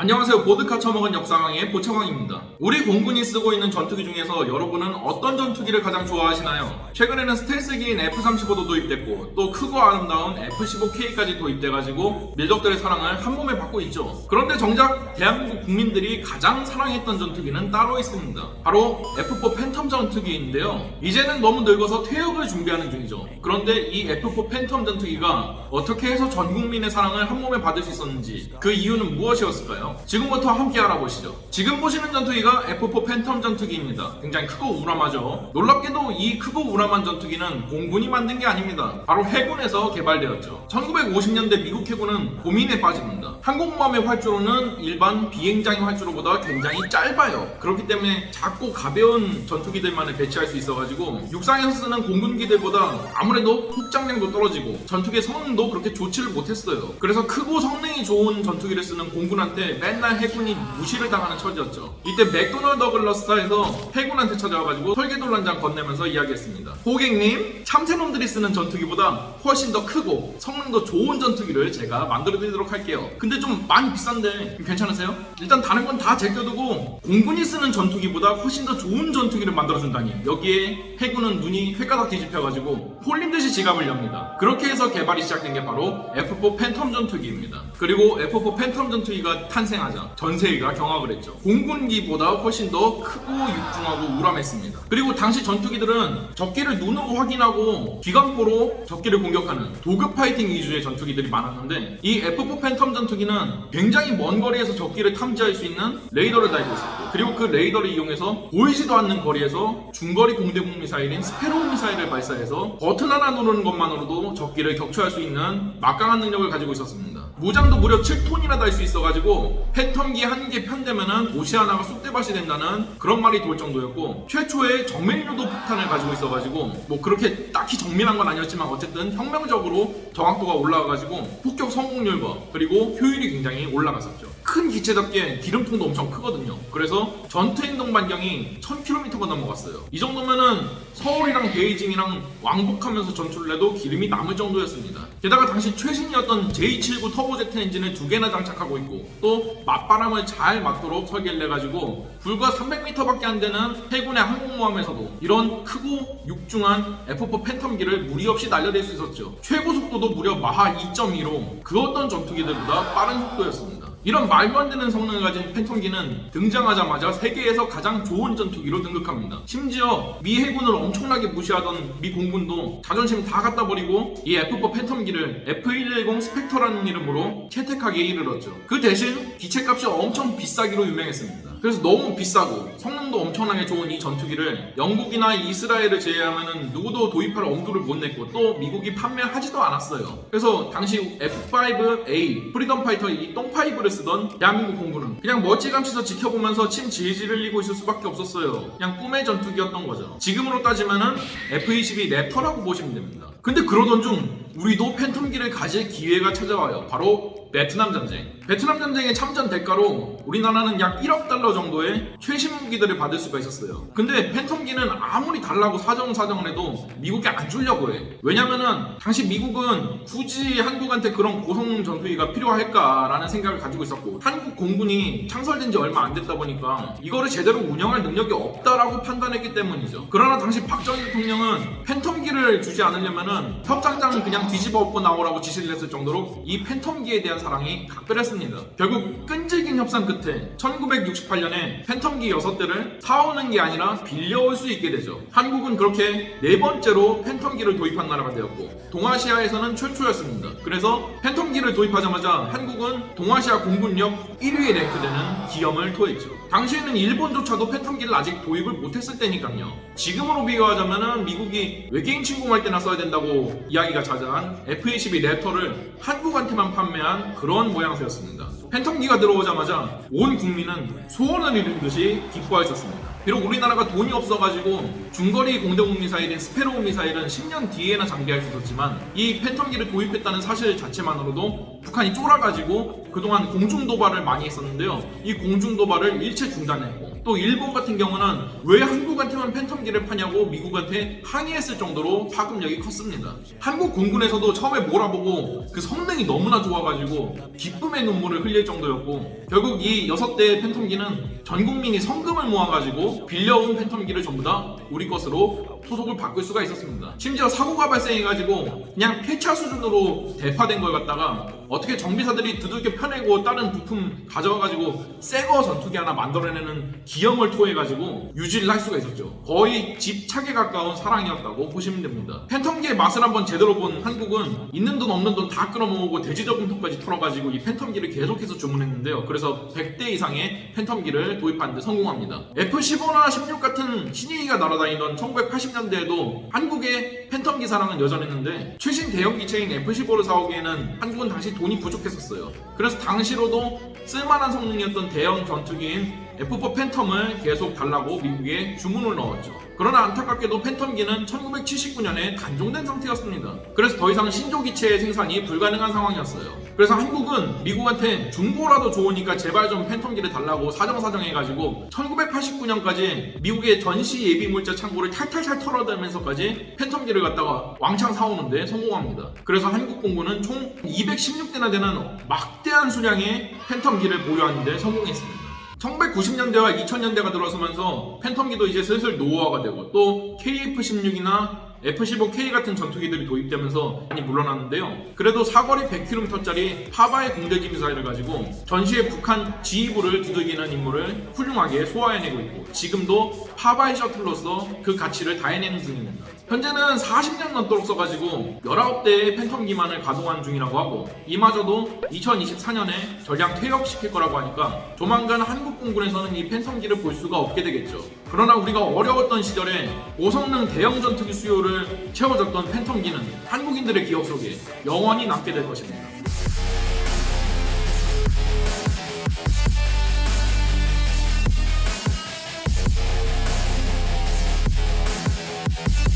안녕하세요. 보드카 처먹은 역사강사 보채광입니다. 우리 공군이 쓰고 있는 전투기 중에서 여러분은 어떤 전투기를 가장 좋아하시나요? 최근에는 스텔스기인 F-35도 도입됐고 또 크고 아름다운 F-15K까지 도입돼가지고 밀덕들의 사랑을 한 몸에 받고 있죠. 그런데 정작 대한민국 국민들이 가장 사랑했던 전투기는 따로 있습니다. 바로 F-4 팬텀 전투기인데요. 이제는 너무 늙어서 퇴역을 준비하는 중이죠. 그런데 이 F-4 팬텀 전투기가 어떻게 해서 전 국민의 사랑을 한 몸에 받을 수 있었는지 그 이유는 무엇이었을까요? 지금부터 함께 알아보시죠. 지금 보시는 전투기가 F4 팬텀 전투기입니다. 굉장히 크고 우람하죠. 놀랍게도 이 크고 우람한 전투기는 공군이 만든 게 아닙니다. 바로 해군에서 개발되었죠. 1950년대 미국 해군은 고민에 빠집니다. 항공모함의 활주로는 일반 비행장의 활주로보다 굉장히 짧아요. 그렇기 때문에 작고 가벼운 전투기들만을 배치할 수 있어가지고 육상에서 쓰는 공군기들보다 아무래도 폭장량도 떨어지고 전투기의 성능도 그렇게 좋지를 못했어요. 그래서 크고 성능이 좋은 전투기를 쓰는 공군한테 맨날 해군이 무시를 당하는 처지였죠. 이때 맥도널드 더글러스사에서 해군한테 찾아와가지고 설계도를 한장 건네면서 이야기했습니다. 고객님, 참새놈들이 쓰는 전투기보다 훨씬 더 크고 성능도 좋은 전투기를 제가 만들어드리도록 할게요. 근데 좀 많이 비싼데 괜찮으세요? 일단 다른 건 다 제껴두고 공군이 쓰는 전투기보다 훨씬 더 좋은 전투기를 만들어준다니 여기에 해군은 눈이 회까닥 뒤집혀가지고 홀린 듯이 지갑을 엽니다. 그렇게 해서 개발이 시작된 게 바로 F4 팬텀 전투기입니다. 그리고 F4 팬텀 전투기가 탄생하자 전 세계가 경악을 했죠. 공군기보다 훨씬 더 크고 육중하고 우람했습니다. 그리고 당시 전투기들은 적기를 눈으로 확인하고 기관포로 적기를 공격하는 dogfighting 위주의 전투기들이 많았는데 이 F4 팬텀 전투기는 굉장히 먼 거리에서 적기를 탐지할 수 있는 레이더를 달고 있었고 그리고 그 레이더를 이용해서 보이지도 않는 거리에서 중거리 공대공 미사일인 스페로우 미사일을 발사해서 버튼 하나 누르는 것만으로도 적기를 격추할 수 있는 막강한 능력을 가지고 있었습니다. 무장도 무려 7톤이나 달 수 있어가지고 팬텀기 한 개 편대면은 도시 하나가 쑥대밭이 된다는 그런 말이 돌 정도였고 최초의 정밀유도 폭탄을 가지고 있어가지고 뭐 그렇게 딱히 정밀한 건 아니었지만 어쨌든 혁명적으로 정확도가 올라가가지고 폭격 성공률과 그리고 효율이 굉장히 올라갔었죠. 큰 기체답게 기름통도 엄청 크거든요. 그래서 전투 행동 반경이 1000km가 넘어갔어요. 이 정도면은 서울이랑 베이징이랑 왕복하면서 전투를 해도 기름이 남을 정도였습니다. 게다가 당시 최신이었던 J79 터보제트 엔진을 두 개나 장착하고 있고 또 맞바람을 잘 맞도록 설계를 해가지고 불과 300m밖에 안 되는 해군의 항공모함에서도 이런 크고 육중한 F4 팬텀기를 무리 없이 날려댈 수 있었죠. 최고 속도도 무려 마하 2.2로 그 어떤 전투기들보다 빠른 속도였습니다. 이런 말도 안 되는 성능을 가진 팬텀기는 등장하자마자 세계에서 가장 좋은 전투기로 등극합니다. 심지어 미 해군을 엄청나게 무시하던 미 공군도 자존심 다 갖다 버리고 이 F4 팬텀기를 F110 스펙터라는 이름으로 채택하기에 이르렀죠. 그 대신 기체값이 엄청 비싸기로 유명했습니다. 그래서 너무 비싸고 성능도 엄청나게 좋은 이 전투기를 영국이나 이스라엘을 제외하면 누구도 도입할 엄두를 못 냈고 또 미국이 판매하지도 않았어요. 그래서 당시 F5A 프리덤 파이터 이 똥five를 쓰던 대한민국 공군은 그냥 멀찌감치서 지켜보면서 침 질질 흘리고 있을 수밖에 없었어요. 그냥 꿈의 전투기였던 거죠. 지금으로 따지면은 F-22 랩터라고 보시면 됩니다. 근데 그러던 중 우리도 팬텀기를 가질 기회가 찾아와요. 바로 베트남 전쟁. 베트남 전쟁의 참전 대가로 우리나라는 약 1억 달러 정도의 최신 무기들을 받을 수가 있었어요. 근데 팬텀기는 아무리 달라고 사정사정을 해도 미국이 안 주려고 해. 왜냐면은 당시 미국은 굳이 한국한테 그런 고성 전투기가 필요할까라는 생각을 가지고 있었고 한국 공군이 창설된 지 얼마 안 됐다 보니까 이거를 제대로 운영할 능력이 없다라고 판단했기 때문이죠. 그러나 당시 박정희 대통령은 팬텀기를 주지 않으려면은 협상장 그냥 뒤집어 엎고 나오라고 지시를 했을 정도로 이 팬텀기에 대한 사랑이 각별했습니다. 결국 끈질긴 협상 끝에 1968년에 팬텀기 6대를 사오는 게 아니라 빌려올 수 있게 되죠. 한국은 그렇게 네 번째로 팬텀기를 도입한 나라가 되었고 동아시아에서는 최초였습니다. 그래서 팬텀기를 도입하자마자 한국은 동아시아 공군력 1위에 랭크되는 기염을 토했죠. 당시에는 일본조차도 팬텀기를 아직 도입을 못했을 때니까요. 지금으로 비교하자면 미국이 외계인 침공할 때나 써야 된다고 이야기가 자자한 F-22 랩터를 한국한테만 판매한 그런 모양새였습니다. 팬텀기가 들어오자마자 온 국민은 소원을 이룬 듯이 기뻐했었습니다. 비록 우리나라가 돈이 없어가지고 중거리 공대공 미사일인 스페로우 미사일은 10년 뒤에나 장비할 수 있었지만 이 팬텀기를 도입했다는 사실 자체만으로도 북한이 쫄아가지고 그동안 공중 도발을 많이 했었는데요. 이 공중 도발을 일체 중단했고 또 일본 같은 경우는 왜 한국한테만 팬텀기를 파냐고 미국한테 항의했을 정도로 파급력이 컸습니다. 한국 공군에서도 처음에 몰아보고 그 성능이 너무나 좋아가지고 기쁨의 눈물을 흘릴 정도였고 결국 이 6대의 팬텀기는 전 국민이 성금을 모아가지고 빌려온 팬텀기를 전부 다 우리 것으로 소속을 바꿀 수가 있었습니다. 심지어 사고가 발생해가지고 그냥 폐차 수준으로 대파된 걸 갖다가 어떻게 정비사들이 두들겨 펴내고 다른 부품 가져와가지고 새거 전투기 하나 만들어내는 기염을 토해가지고 유지를 할 수가 있었죠. 거의 집착에 가까운 사랑이었다고 보시면 됩니다. 팬텀기의 맛을 한번 제대로 본 한국은 있는 돈 없는 돈 다 끌어모으고 돼지저금통까지 털어가지고 이 팬텀기를 계속해서 주문했는데요. 그래서 100대 이상의 팬텀기를 도입하는 데 성공합니다. F-15나 16 같은 신의기가 날아다니던 1980년대에도 한국의 팬텀 기 사랑은 여전했는데 최신 대형 기체인 F-15를 사오기에는 한국은 당시 돈이 부족했었어요. 그래서 당시로도 쓸만한 성능이었던 대형 전투기인 F4 팬텀을 계속 달라고 미국에 주문을 넣었죠. 그러나 안타깝게도 팬텀기는 1979년에 단종된 상태였습니다. 그래서 더 이상 신조 기체의 생산이 불가능한 상황이었어요. 그래서 한국은 미국한테 중고라도 좋으니까 제발 좀 팬텀기를 달라고 사정사정 해가지고 1989년까지 미국의 전시 예비 물자 창고를 탈탈탈 털어대면서까지 팬텀기를 갖다가 왕창 사오는데 성공합니다. 그래서 한국 공군은 총 216대나 되는 막대한 수량의 팬텀기를 보유하는데 성공했습니다. 1990년대와 2000년대가 들어서면서 팬텀기도 이제 슬슬 노후화가 되고 또 KF-16이나 F-15K 같은 전투기들이 도입되면서 많이 물러났는데요. 그래도 사거리 100km짜리 파바의 공대지 미사일을 가지고 전시의 북한 지휘부를 두들기는 임무를 훌륭하게 소화해내고 있고 지금도 파바의 셔틀로서 그 가치를 다해내는 중입니다. 현재는 40년 넘도록 써가지고 19대의 팬텀 기만을 가동한 중이라고 하고 이마저도 2024년에 전량 퇴역시킬 거라고 하니까 조만간 한국 공군에서는 이 팬텀기를 볼 수가 없게 되겠죠. 그러나 우리가 어려웠던 시절에 고성능 대형 전투기 수요를 채워줬던 팬텀기는 한국인들의 기억 속에 영원히 남게 될 것입니다.